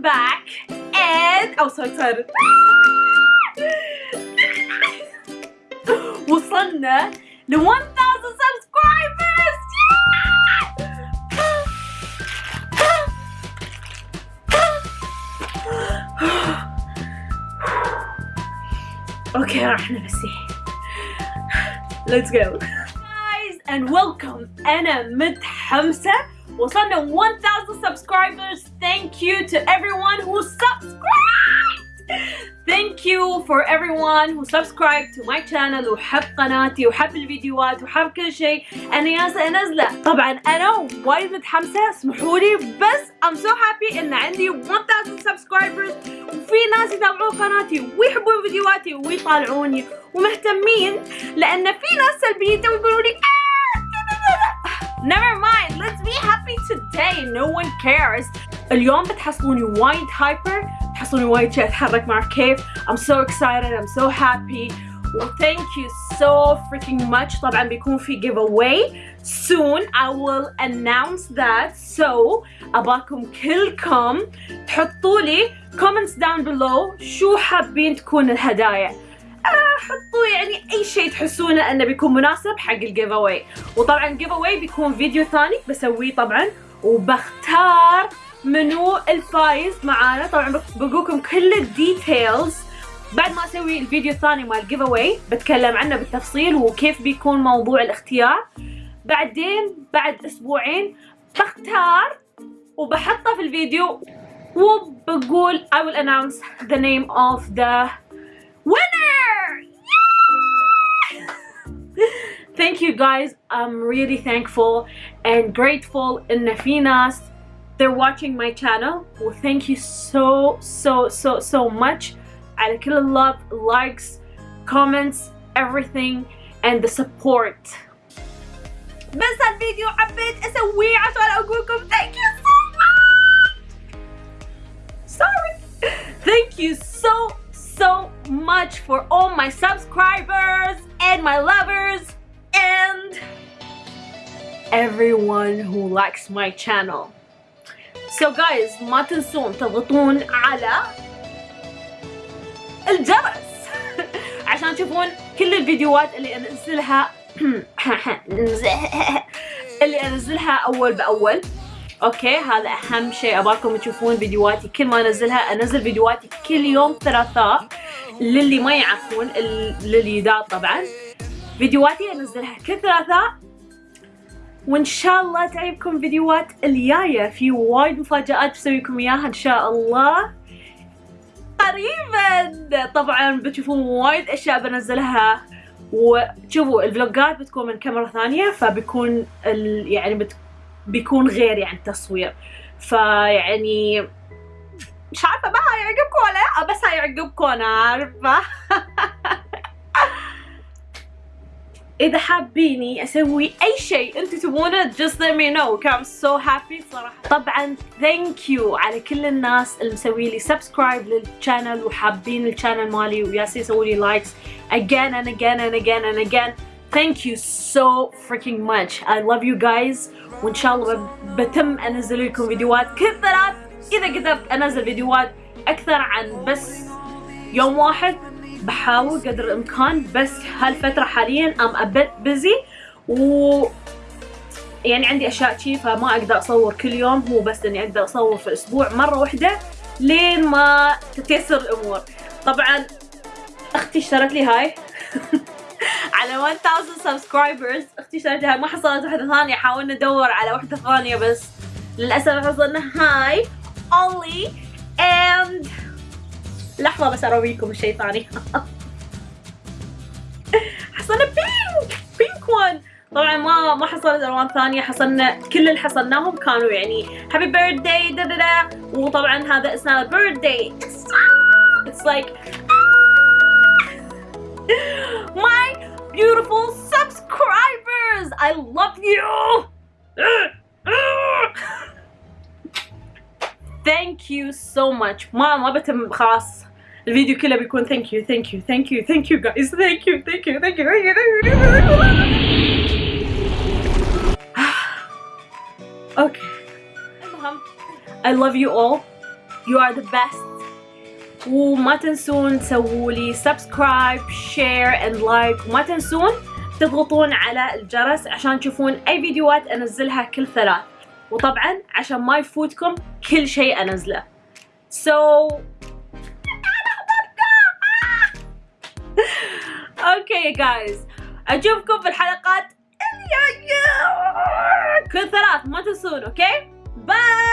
welcome back and oh so excited وصلنا ل 1000 subscribers اوكي راح نفسي let's go guys and welcome انا متحمسه وصلنا 1000 subscribers. Thank you to everyone who subscribed. Thank you for everyone who subscribed to my channel وحب قناتي وحب الفيديوهات وحب كل شيء. أنا ياسا انزله طبعا أنا وايد متحمسة. اسمحوا لي بس I'm so happy إن عندي 1000 subscribers. وفي ناس يتابعون قناتي ويحبون فيديوهاتي ويطالعوني ومهتمين. لأن في ناس سلبيين ويقولوا لي Never mind, let's be happy today. No one cares. اليوم بتحصلوني وايد هايبر بتحصلوني وايد شي اتحرك مع كيف I'm so excited I'm so happy well thank you so freaking much طبعا بيكون في giveaway soon I will announce that so أباكم كلكم تحطوا لي comments down below شو حابين تكون الهدايا آه، حطوا يعني أي شيء تحسونه أنه بيكون مناسب حق ال giveaway وطبعا ال giveaway بيكون فيديو ثاني بسويه طبعا. وبختار منو الفايز معانا. طبعا بقولكم كل ال details بعد ما أسوي الفيديو الثاني مال ال giveaway بتكلم عنه بالتفصيل وكيف بيكون موضوع الاختيار. بعدين بعد أسبوعين بختار وبحطه في الفيديو. وبقول I will announce the name of the thank you guys i'm really thankful and grateful in في ناس they're watching my channel well thank you so so so so much على كل love likes comments everything and the support بس الفيديو حبيت اسويه عشان اقولكم thank you so much sorry thank you so so much for all my subscribers and my lovers and Everyone who likes my channel. So guys ما تنسون تضغطون على الجرس عشان تشوفون كل الفيديوهات اللي أنزلها اللي أنزلها أول بأول. أوكي هذا أهم شيء. اباكم تشوفون فيديوهاتي كل ما أنزلها. أنزل فيديوهاتي كل يوم ثلاثاء للي ما يعرفون للجداد طبعا. فيديوهاتي انزلها ثلاثاء وإن شاء الله تعجبكم فيديوهات الجاية. في وايد مفاجآت بسوي لكم إياها إن شاء الله. قريبا. طبعا بتشوفون وايد أشياء بنزلها. وشوفوا الفلوجات بتكون من كاميرا ثانية فبيكون ال... يعني بت... بيكون غير يعني التصوير. فيعني مش عارفة بقى هيعجبكم ولا لا؟ بس هيعجبكم أنا عارفة. إذا حابيني أسوي أي شيء أنتم تبونه just let me know. I'm so happy صراحة. طبعا thank you على كل الناس اللي مسوي لي subscribe لل channel وحابين ال channel مالي ويالسين يسوي لي likes again and again and again and again. Thank you so freaking much. I love you guys. وإن شاء الله بتم أنزل لكم فيديوهات كثرات. إذا قدرت أنزل فيديوهات أكثر عن بس يوم واحد بحاول قدر الإمكان بس هالفترة حاليا ام bit busy و يعني عندي أشياء شي فما أقدر أصور كل يوم هو بس إني أقدر أصور في الأسبوع مرة واحدة لين ما تتيسر الأمور. طبعا أختي اشترت لي هاي. على 1000 subscribers أختي اشترت هاي ما حصلت واحدة ثانية حاولنا ندور على واحدة ثانية بس. للأسف حصلنا هاي and لحظة بس أراويكم الشيء ثاني. حصلنا pink pink one طبعا ما ما حصلت ألوان ثانية حصلنا كل اللي حصلناهم كانوا يعني happy birthday دا دا دا وطبعا هذا اسمه birthday It's like my beautiful subscribers! I love you! Thank you so much. ما ما بتم خلاص. الفيديو كله بيكون thank you thank you guys thank you thank you thank you thank you thank you thank you. أوكي المهم I love you all. You are the best. وما تنسون تسووا لي subscribe share and like وما تنسون تضغطون على الجرس عشان تشوفون أي فيديوهات أنزلها كل ثلاث. وطبعا عشان ما يفوتكم كل شيء أنزله. So okay guys اشوفكم في الحلقات كل ثلاث ما تنسون okay؟ bye